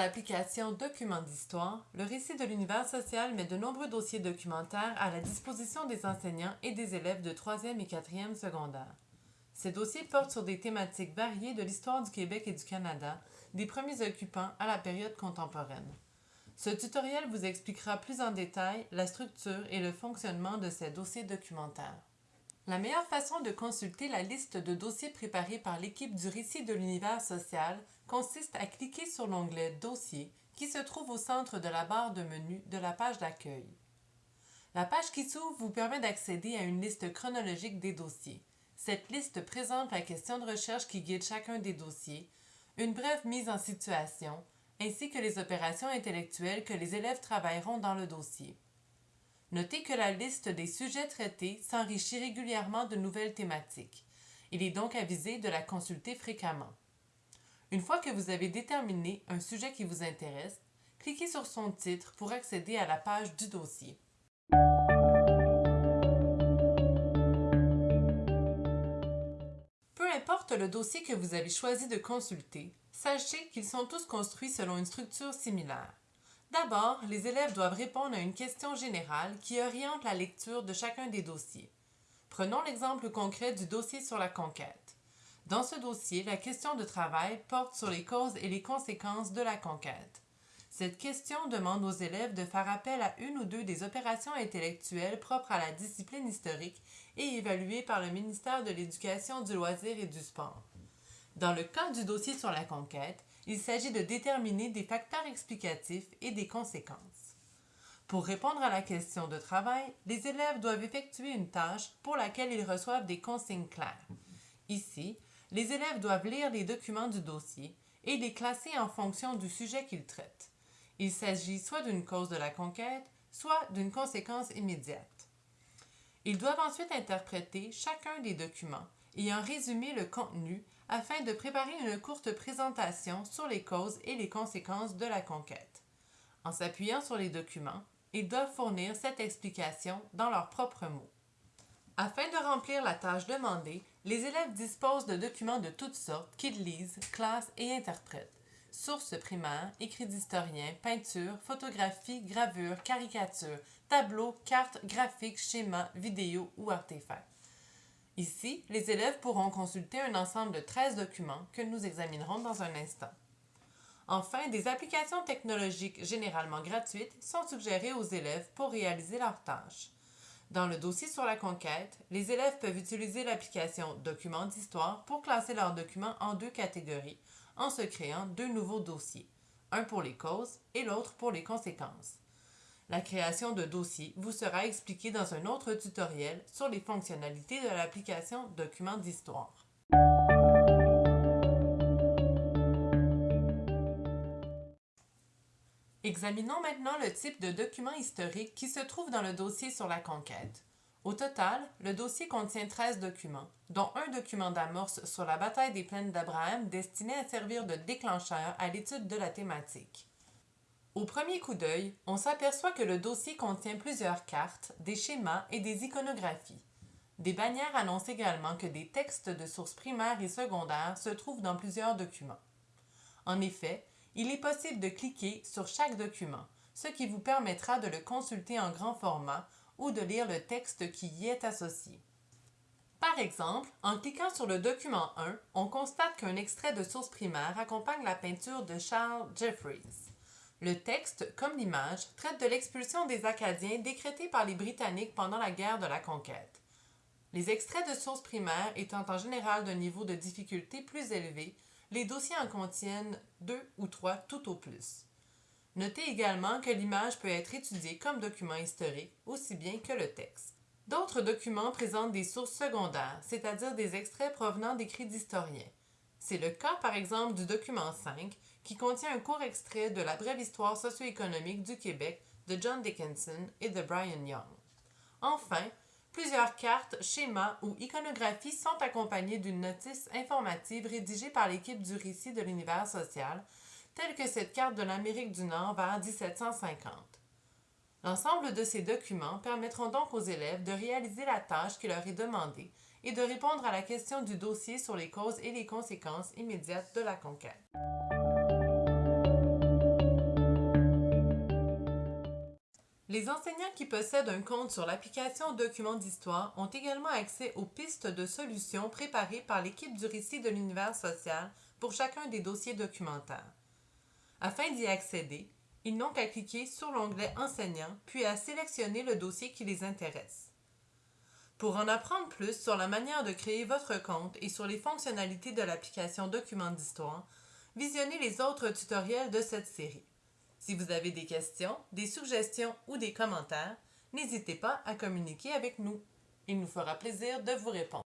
l'application Documents d'histoire, le récit de l'univers social met de nombreux dossiers documentaires à la disposition des enseignants et des élèves de 3e et 4e secondaire. Ces dossiers portent sur des thématiques variées de l'histoire du Québec et du Canada, des premiers occupants à la période contemporaine. Ce tutoriel vous expliquera plus en détail la structure et le fonctionnement de ces dossiers documentaires. La meilleure façon de consulter la liste de dossiers préparés par l'équipe du Récit de l'univers social consiste à cliquer sur l'onglet Dossier qui se trouve au centre de la barre de menu de la page d'accueil. La page qui s'ouvre vous permet d'accéder à une liste chronologique des dossiers. Cette liste présente la question de recherche qui guide chacun des dossiers, une brève mise en situation, ainsi que les opérations intellectuelles que les élèves travailleront dans le dossier. Notez que la liste des sujets traités s'enrichit régulièrement de nouvelles thématiques. Il est donc avisé de la consulter fréquemment. Une fois que vous avez déterminé un sujet qui vous intéresse, cliquez sur son titre pour accéder à la page du dossier. Peu importe le dossier que vous avez choisi de consulter, sachez qu'ils sont tous construits selon une structure similaire. D'abord, les élèves doivent répondre à une question générale qui oriente la lecture de chacun des dossiers. Prenons l'exemple concret du dossier sur la conquête. Dans ce dossier, la question de travail porte sur les causes et les conséquences de la conquête. Cette question demande aux élèves de faire appel à une ou deux des opérations intellectuelles propres à la discipline historique et évaluées par le ministère de l'Éducation, du loisir et du sport. Dans le cas du dossier sur la conquête, il s'agit de déterminer des facteurs explicatifs et des conséquences. Pour répondre à la question de travail, les élèves doivent effectuer une tâche pour laquelle ils reçoivent des consignes claires. Ici, les élèves doivent lire les documents du dossier et les classer en fonction du sujet qu'ils traitent. Il s'agit soit d'une cause de la conquête, soit d'une conséquence immédiate. Ils doivent ensuite interpréter chacun des documents et en résumer le contenu afin de préparer une courte présentation sur les causes et les conséquences de la conquête. En s'appuyant sur les documents, ils doivent fournir cette explication dans leurs propres mots. Afin de remplir la tâche demandée, les élèves disposent de documents de toutes sortes qu'ils lisent, classent et interprètent. Sources primaires, écrits d'historiens, peintures, photographies, gravures, caricatures, tableaux, cartes, graphiques, schémas, vidéos ou artefacts. Ici, les élèves pourront consulter un ensemble de 13 documents que nous examinerons dans un instant. Enfin, des applications technologiques généralement gratuites sont suggérées aux élèves pour réaliser leurs tâches. Dans le dossier sur la conquête, les élèves peuvent utiliser l'application Documents d'histoire pour classer leurs documents en deux catégories en se créant deux nouveaux dossiers, un pour les causes et l'autre pour les conséquences. La création de dossiers vous sera expliquée dans un autre tutoriel sur les fonctionnalités de l'application Documents d'histoire. Examinons maintenant le type de document historique qui se trouve dans le dossier sur la conquête. Au total, le dossier contient 13 documents, dont un document d'amorce sur la bataille des plaines d'Abraham destiné à servir de déclencheur à l'étude de la thématique. Au premier coup d'œil, on s'aperçoit que le dossier contient plusieurs cartes, des schémas et des iconographies. Des bannières annoncent également que des textes de sources primaires et secondaires se trouvent dans plusieurs documents. En effet, il est possible de cliquer sur chaque document, ce qui vous permettra de le consulter en grand format ou de lire le texte qui y est associé. Par exemple, en cliquant sur le document 1, on constate qu'un extrait de source primaire accompagne la peinture de Charles Jeffries. Le texte, comme l'image, traite de l'expulsion des Acadiens décrétée par les Britanniques pendant la guerre de la conquête. Les extraits de sources primaires étant en général d'un niveau de difficulté plus élevé, les dossiers en contiennent deux ou trois tout au plus. Notez également que l'image peut être étudiée comme document historique aussi bien que le texte. D'autres documents présentent des sources secondaires, c'est-à-dire des extraits provenant d'écrits d'historiens. C'est le cas par exemple du document 5 qui contient un court extrait de la brève histoire socio-économique du Québec de John Dickinson et de Brian Young. Enfin, plusieurs cartes, schémas ou iconographies sont accompagnées d'une notice informative rédigée par l'équipe du récit de l'univers social, telle que cette carte de l'Amérique du Nord vers 1750. L'ensemble de ces documents permettront donc aux élèves de réaliser la tâche qui leur est demandée et de répondre à la question du dossier sur les causes et les conséquences immédiates de la conquête. Les enseignants qui possèdent un compte sur l'application Documents d'histoire ont également accès aux pistes de solutions préparées par l'équipe du récit de l'univers social pour chacun des dossiers documentaires. Afin d'y accéder, ils n'ont qu'à cliquer sur l'onglet Enseignants puis à sélectionner le dossier qui les intéresse. Pour en apprendre plus sur la manière de créer votre compte et sur les fonctionnalités de l'application Documents d'histoire, visionnez les autres tutoriels de cette série. Si vous avez des questions, des suggestions ou des commentaires, n'hésitez pas à communiquer avec nous. Il nous fera plaisir de vous répondre.